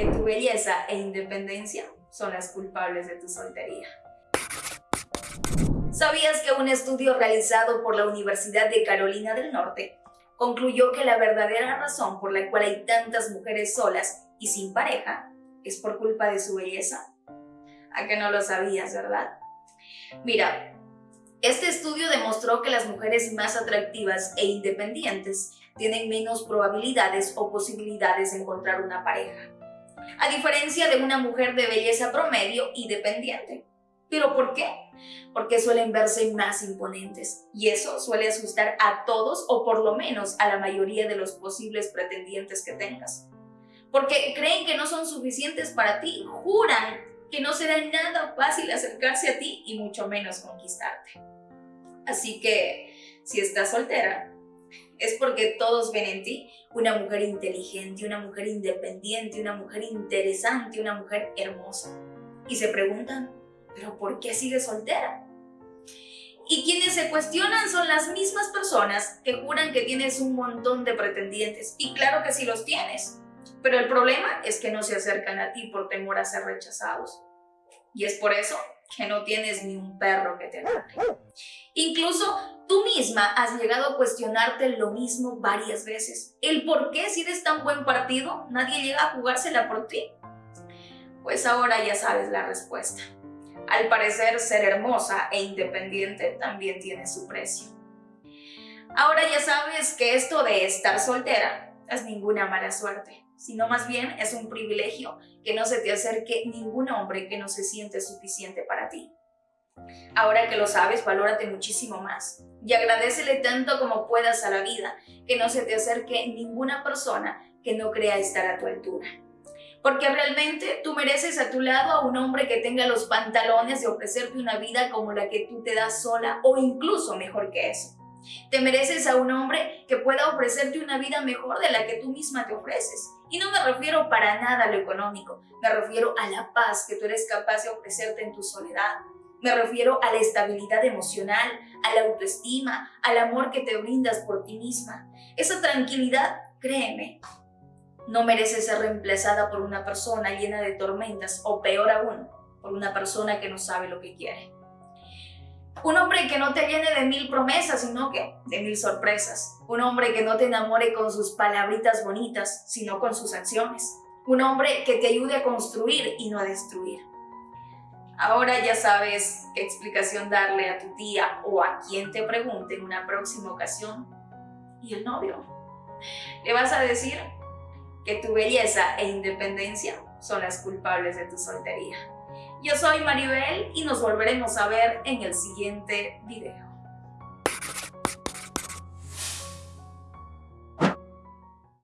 que tu belleza e independencia son las culpables de tu soltería. ¿Sabías que un estudio realizado por la Universidad de Carolina del Norte concluyó que la verdadera razón por la cual hay tantas mujeres solas y sin pareja es por culpa de su belleza? ¿A que no lo sabías, verdad? Mira, este estudio demostró que las mujeres más atractivas e independientes tienen menos probabilidades o posibilidades de encontrar una pareja, a diferencia de una mujer de belleza promedio y dependiente. ¿Pero por qué? Porque suelen verse más imponentes y eso suele asustar a todos o por lo menos a la mayoría de los posibles pretendientes que tengas. Porque creen que no son suficientes para ti, juran que no será nada fácil acercarse a ti y mucho menos conquistarte. Así que, si estás soltera, es porque todos ven en ti una mujer inteligente, una mujer independiente, una mujer interesante, una mujer hermosa. Y se preguntan, ¿pero por qué sigues soltera? Y quienes se cuestionan son las mismas personas que juran que tienes un montón de pretendientes. Y claro que sí los tienes. Pero el problema es que no se acercan a ti por temor a ser rechazados. Y es por eso que no tienes ni un perro que te agarre. Incluso tú misma has llegado a cuestionarte lo mismo varias veces. El por qué si eres tan buen partido, nadie llega a jugársela por ti. Pues ahora ya sabes la respuesta. Al parecer, ser hermosa e independiente también tiene su precio. Ahora ya sabes que esto de estar soltera ninguna mala suerte, sino más bien es un privilegio que no se te acerque ningún hombre que no se siente suficiente para ti. Ahora que lo sabes, valórate muchísimo más y agradecele tanto como puedas a la vida que no se te acerque ninguna persona que no crea estar a tu altura. Porque realmente tú mereces a tu lado a un hombre que tenga los pantalones de ofrecerte una vida como la que tú te das sola o incluso mejor que eso. Te mereces a un hombre que pueda ofrecerte una vida mejor de la que tú misma te ofreces. Y no me refiero para nada a lo económico, me refiero a la paz que tú eres capaz de ofrecerte en tu soledad. Me refiero a la estabilidad emocional, a la autoestima, al amor que te brindas por ti misma. Esa tranquilidad, créeme, no merece ser reemplazada por una persona llena de tormentas o peor aún, por una persona que no sabe lo que quiere. Un hombre que no te llene de mil promesas, sino que de mil sorpresas. Un hombre que no te enamore con sus palabritas bonitas, sino con sus acciones. Un hombre que te ayude a construir y no a destruir. Ahora ya sabes qué explicación darle a tu tía o a quien te pregunte en una próxima ocasión. ¿Y el novio? Le vas a decir que tu belleza e independencia son las culpables de tu soltería. Yo soy Maribel y nos volveremos a ver en el siguiente video.